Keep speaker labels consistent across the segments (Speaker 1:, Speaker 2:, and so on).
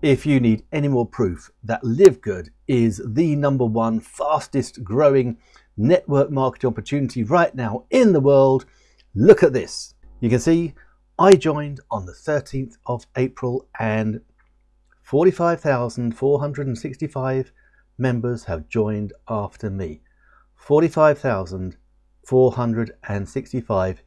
Speaker 1: if you need any more proof that Live Good is the number one fastest growing network marketing opportunity right now in the world, look at this. You can see I joined on the 13th of April and 45,465 members have joined after me. 45,465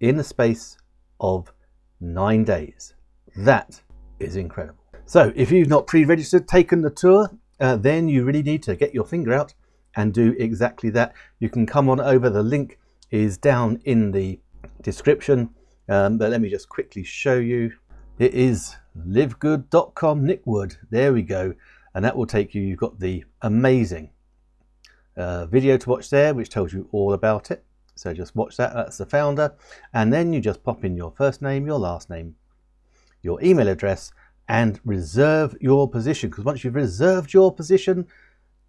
Speaker 1: in the space of nine days. That is incredible. So if you've not pre-registered, taken the tour, uh, then you really need to get your finger out and do exactly that. You can come on over, the link is down in the description, um, but let me just quickly show you. It is livegood.com Nick Wood, there we go, and that will take you, you've got the amazing uh, video to watch there, which tells you all about it. So just watch that, that's the founder, and then you just pop in your first name, your last name, your email address, and reserve your position because once you've reserved your position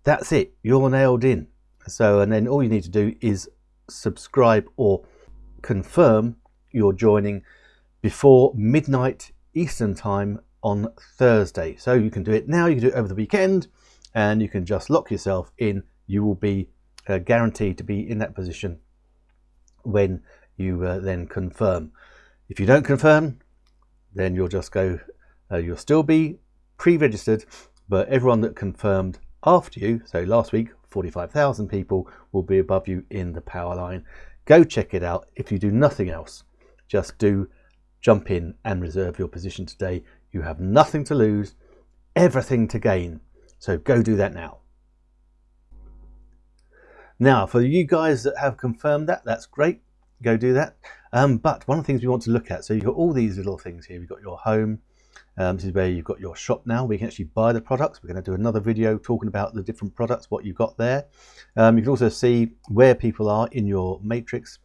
Speaker 1: that's it you're nailed in. So and then all you need to do is subscribe or confirm you're joining before midnight Eastern time on Thursday. So you can do it now you can do it over the weekend and you can just lock yourself in. You will be uh, guaranteed to be in that position when you uh, then confirm. If you don't confirm then you'll just go uh, you'll still be pre-registered, but everyone that confirmed after you, so last week, 45,000 people will be above you in the power line. Go check it out. If you do nothing else, just do jump in and reserve your position today. You have nothing to lose, everything to gain. So go do that now. Now, for you guys that have confirmed that, that's great. Go do that. Um, but one of the things we want to look at, so you've got all these little things here. You've got your home, um, this is where you've got your shop now. We can actually buy the products. We're going to do another video talking about the different products, what you've got there. Um, you can also see where people are in your matrix.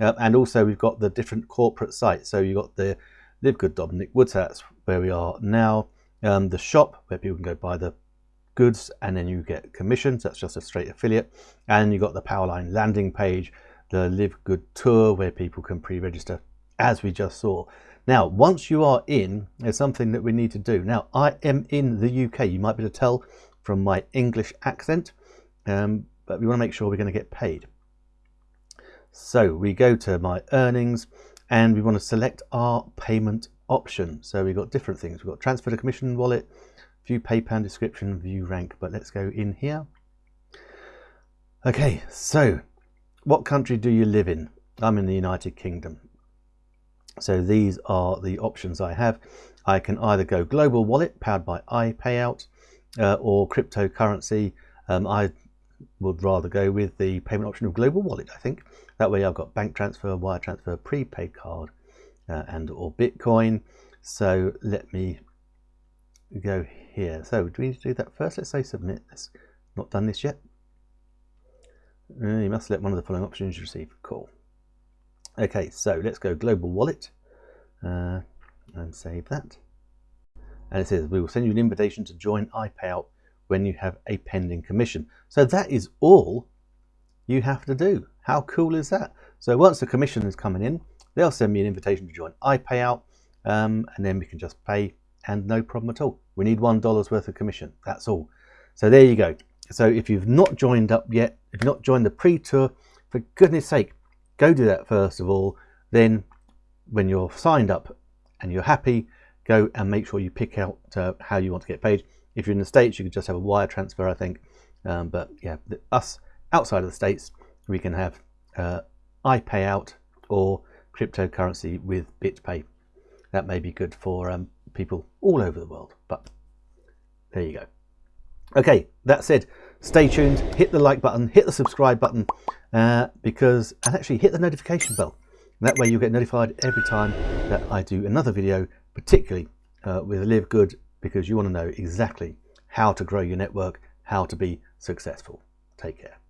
Speaker 1: Uh, and also we've got the different corporate sites. So you've got the Live Good Dominic Woods, that's where we are now. Um, the shop where people can go buy the goods and then you get commissions. That's just a straight affiliate. And you've got the Powerline landing page, the Live Good Tour where people can pre-register as we just saw. Now, once you are in, there's something that we need to do. Now, I am in the UK. You might be able to tell from my English accent, um, but we want to make sure we're going to get paid. So we go to my earnings and we want to select our payment option. So we've got different things. We've got transfer to commission wallet, view PayPal description, view rank, but let's go in here. Okay, so what country do you live in? I'm in the United Kingdom. So these are the options I have. I can either go global wallet powered by iPayout uh, or cryptocurrency. Um, I would rather go with the payment option of global wallet, I think. That way I've got bank transfer, wire transfer, prepaid card uh, and or Bitcoin. So let me go here. So do we need to do that first? Let's say submit this. Not done this yet. Uh, you must select one of the following options you receive. Cool. Okay, so let's go global wallet uh, and save that. And it says we will send you an invitation to join iPayout when you have a pending commission. So that is all you have to do. How cool is that? So once the commission is coming in, they'll send me an invitation to join iPayout um, and then we can just pay and no problem at all. We need $1 worth of commission. That's all. So there you go. So if you've not joined up yet, if you've not joined the pre-tour, for goodness sake, go do that first of all. Then when you're signed up and you're happy, go and make sure you pick out uh, how you want to get paid. If you're in the States, you could just have a wire transfer, I think. Um, but yeah, us outside of the States, we can have uh, iPayout or cryptocurrency with BitPay. That may be good for um, people all over the world, but there you go. Okay, that said, stay tuned, hit the like button, hit the subscribe button, uh, because, and actually hit the notification bell. That way you'll get notified every time that I do another video, particularly uh, with Live Good, because you want to know exactly how to grow your network, how to be successful. Take care.